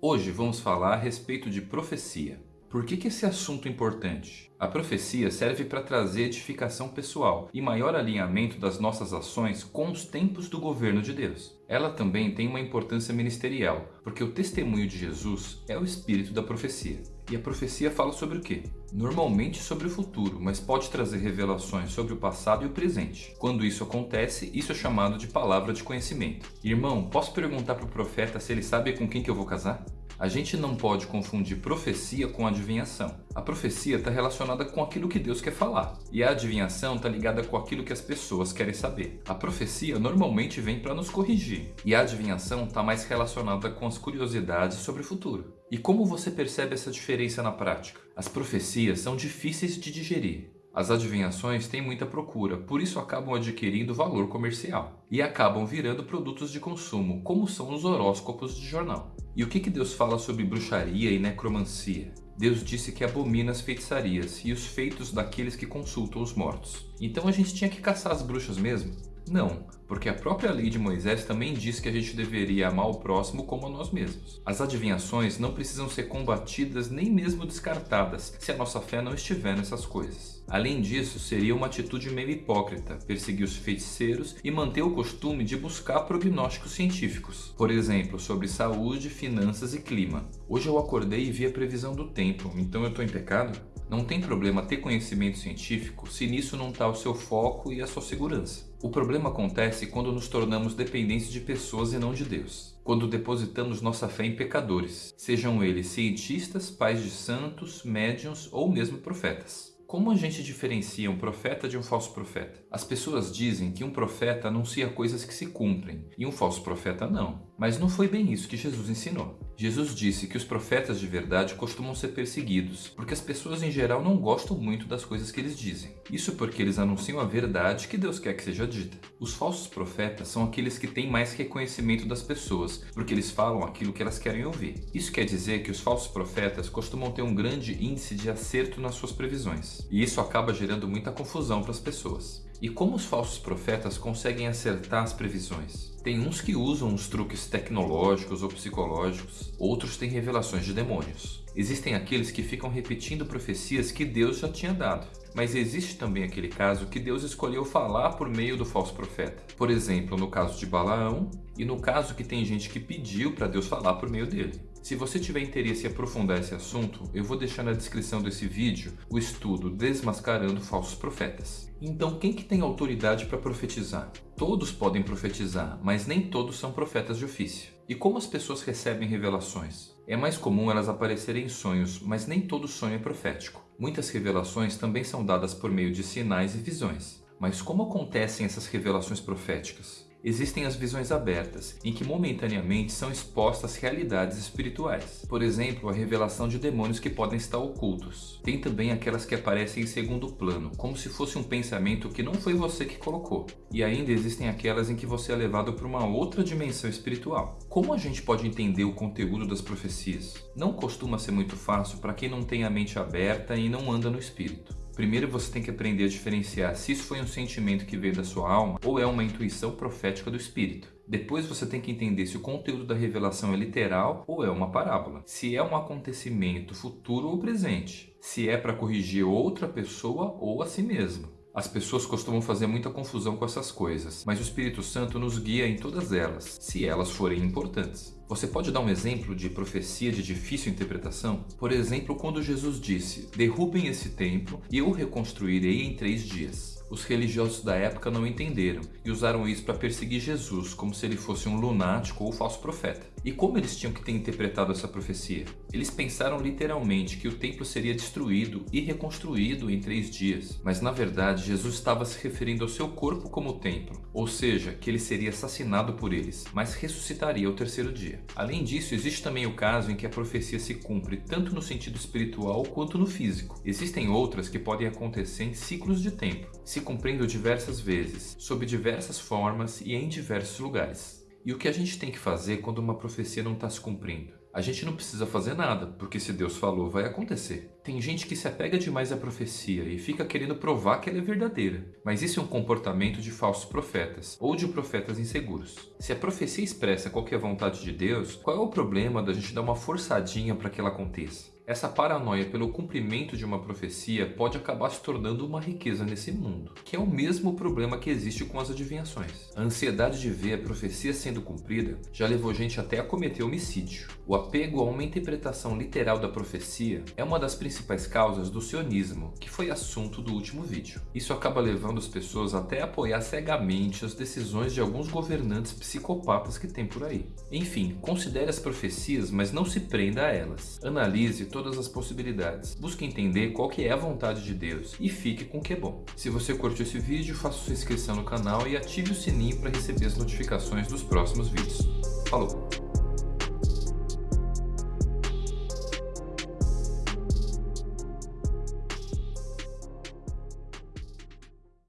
Hoje vamos falar a respeito de profecia. Por que, que esse assunto é importante? A profecia serve para trazer edificação pessoal e maior alinhamento das nossas ações com os tempos do governo de Deus. Ela também tem uma importância ministerial, porque o testemunho de Jesus é o espírito da profecia. E a profecia fala sobre o quê? Normalmente sobre o futuro, mas pode trazer revelações sobre o passado e o presente. Quando isso acontece, isso é chamado de palavra de conhecimento. Irmão, posso perguntar para o profeta se ele sabe com quem que eu vou casar? A gente não pode confundir profecia com adivinhação. A profecia está relacionada com aquilo que Deus quer falar, e a adivinhação está ligada com aquilo que as pessoas querem saber. A profecia normalmente vem para nos corrigir, e a adivinhação está mais relacionada com as curiosidades sobre o futuro. E como você percebe essa diferença na prática? As profecias são difíceis de digerir, as adivinhações têm muita procura, por isso acabam adquirindo valor comercial e acabam virando produtos de consumo, como são os horóscopos de jornal. E o que, que Deus fala sobre bruxaria e necromancia? Deus disse que abomina as feitiçarias e os feitos daqueles que consultam os mortos. Então a gente tinha que caçar as bruxas mesmo? Não, porque a própria lei de Moisés também diz que a gente deveria amar o próximo como a nós mesmos. As adivinhações não precisam ser combatidas nem mesmo descartadas se a nossa fé não estiver nessas coisas. Além disso, seria uma atitude meio hipócrita perseguir os feiticeiros e manter o costume de buscar prognósticos científicos, por exemplo, sobre saúde, finanças e clima. Hoje eu acordei e vi a previsão do tempo, então eu estou em pecado? Não tem problema ter conhecimento científico se nisso não está o seu foco e a sua segurança. O problema acontece quando nos tornamos dependentes de pessoas e não de Deus. Quando depositamos nossa fé em pecadores, sejam eles cientistas, pais de santos, médiuns ou mesmo profetas. Como a gente diferencia um profeta de um falso profeta? As pessoas dizem que um profeta anuncia coisas que se cumprem e um falso profeta não. Mas não foi bem isso que Jesus ensinou. Jesus disse que os profetas de verdade costumam ser perseguidos, porque as pessoas em geral não gostam muito das coisas que eles dizem. Isso porque eles anunciam a verdade que Deus quer que seja dita. Os falsos profetas são aqueles que têm mais reconhecimento das pessoas, porque eles falam aquilo que elas querem ouvir. Isso quer dizer que os falsos profetas costumam ter um grande índice de acerto nas suas previsões. E isso acaba gerando muita confusão para as pessoas. E como os falsos profetas conseguem acertar as previsões? Tem uns que usam os truques tecnológicos ou psicológicos, outros têm revelações de demônios. Existem aqueles que ficam repetindo profecias que Deus já tinha dado. Mas existe também aquele caso que Deus escolheu falar por meio do falso profeta. Por exemplo, no caso de Balaão e no caso que tem gente que pediu para Deus falar por meio dele. Se você tiver interesse em aprofundar esse assunto, eu vou deixar na descrição desse vídeo o estudo Desmascarando Falsos Profetas. Então quem que tem autoridade para profetizar? Todos podem profetizar, mas nem todos são profetas de ofício. E como as pessoas recebem revelações? É mais comum elas aparecerem em sonhos, mas nem todo sonho é profético. Muitas revelações também são dadas por meio de sinais e visões. Mas como acontecem essas revelações proféticas? Existem as visões abertas, em que momentaneamente são expostas realidades espirituais. Por exemplo, a revelação de demônios que podem estar ocultos. Tem também aquelas que aparecem em segundo plano, como se fosse um pensamento que não foi você que colocou. E ainda existem aquelas em que você é levado para uma outra dimensão espiritual. Como a gente pode entender o conteúdo das profecias? Não costuma ser muito fácil para quem não tem a mente aberta e não anda no espírito. Primeiro você tem que aprender a diferenciar se isso foi um sentimento que veio da sua alma ou é uma intuição profética do espírito. Depois você tem que entender se o conteúdo da revelação é literal ou é uma parábola. Se é um acontecimento futuro ou presente. Se é para corrigir outra pessoa ou a si mesmo. As pessoas costumam fazer muita confusão com essas coisas, mas o Espírito Santo nos guia em todas elas, se elas forem importantes. Você pode dar um exemplo de profecia de difícil interpretação? Por exemplo, quando Jesus disse, derrubem esse templo e eu reconstruirei em três dias. Os religiosos da época não entenderam e usaram isso para perseguir Jesus como se ele fosse um lunático ou falso profeta. E como eles tinham que ter interpretado essa profecia? Eles pensaram literalmente que o templo seria destruído e reconstruído em três dias, mas na verdade Jesus estava se referindo ao seu corpo como templo, ou seja, que ele seria assassinado por eles, mas ressuscitaria ao terceiro dia. Além disso, existe também o caso em que a profecia se cumpre tanto no sentido espiritual quanto no físico. Existem outras que podem acontecer em ciclos de tempo, se cumprindo diversas vezes, sob diversas formas e em diversos lugares. E o que a gente tem que fazer quando uma profecia não está se cumprindo? A gente não precisa fazer nada, porque se Deus falou, vai acontecer. Tem gente que se apega demais à profecia e fica querendo provar que ela é verdadeira. Mas isso é um comportamento de falsos profetas, ou de profetas inseguros. Se a profecia expressa qual a vontade de Deus, qual é o problema da gente dar uma forçadinha para que ela aconteça? Essa paranoia pelo cumprimento de uma profecia pode acabar se tornando uma riqueza nesse mundo, que é o mesmo problema que existe com as adivinhações. A ansiedade de ver a profecia sendo cumprida já levou gente até a cometer homicídio. O apego a uma interpretação literal da profecia é uma das principais causas do sionismo, que foi assunto do último vídeo. Isso acaba levando as pessoas até a apoiar cegamente as decisões de alguns governantes psicopatas que tem por aí. Enfim, considere as profecias, mas não se prenda a elas. Analise todas as possibilidades. Busque entender qual que é a vontade de Deus e fique com o que é bom. Se você curtiu esse vídeo, faça sua inscrição no canal e ative o sininho para receber as notificações dos próximos vídeos. Falou!